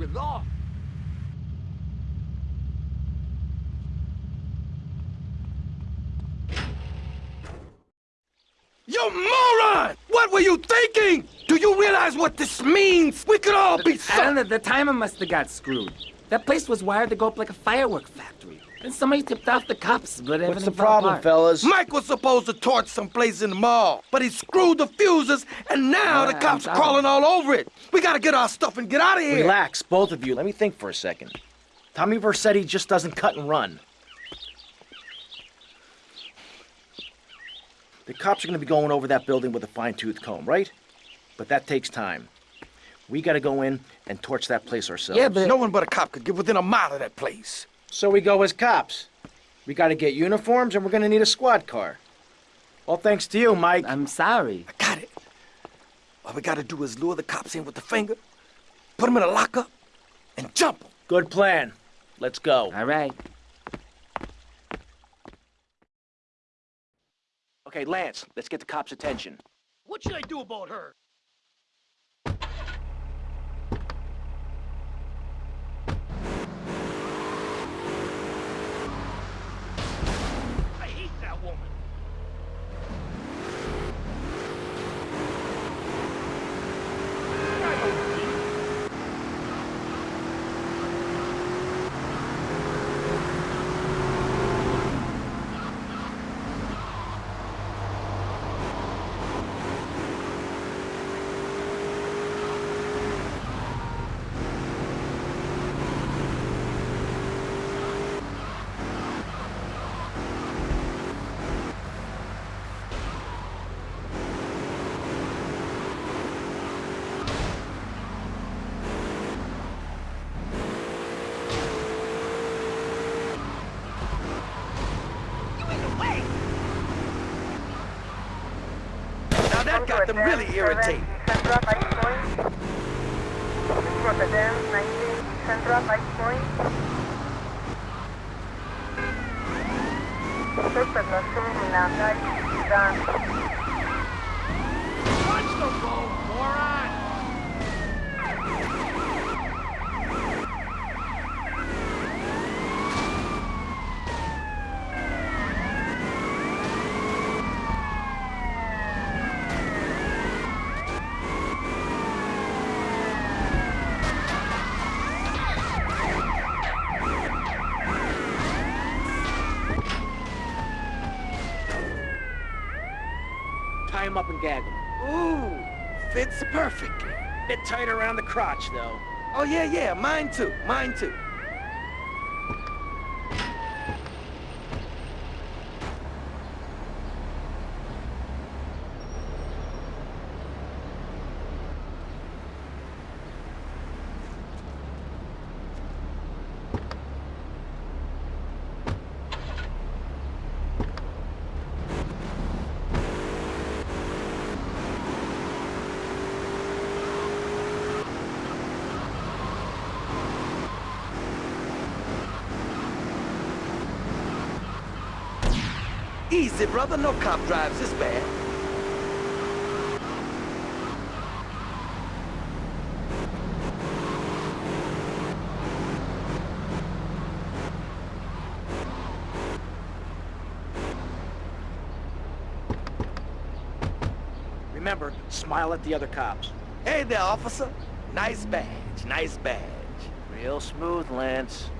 We're lost. You moron! What were you thinking? Do you realize what this means? We could all be I don't know, the timer must have got screwed. That place was wired to go up like a firework factory. And somebody tipped off the cops, but What's the problem, apart. fellas? Mike was supposed to torch someplace in the mall, but he screwed the fuses, and now the cops are crawling all over it. We gotta get our stuff and get out of here. Relax, both of you. Let me think for a second. Tommy Vercetti just doesn't cut and run. The cops are gonna be going over that building with a fine-tooth comb, right? But that takes time. We gotta go in and torch that place ourselves. Yeah, but No one but a cop could get within a mile of that place. So we go as cops. We gotta get uniforms and we're gonna need a squad car. All thanks to you, Mike. I'm sorry. I got it. All we gotta do is lure the cops in with the finger, put them in a lockup, and jump 'em. Good plan. Let's go. All right. Okay, Lance, let's get the cops' attention. What should I do about her? I hate that woman. Now that got them really irritated. Central Light Point. Rotterdam, 19 Central Light Point. Circulação Minatay, Sudan. Watch the moron! Him up and gag him. Ooh, fits perfectly. Bit tight around the crotch, though. Oh, yeah, yeah, mine too, mine too. Easy, brother, no cop drives this bad. Remember, smile at the other cops. Hey there, officer. Nice badge, nice badge. Real smooth, Lance.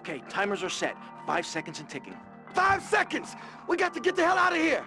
Okay, timers are set. Five seconds and ticking. Five seconds! We got to get the hell out of here!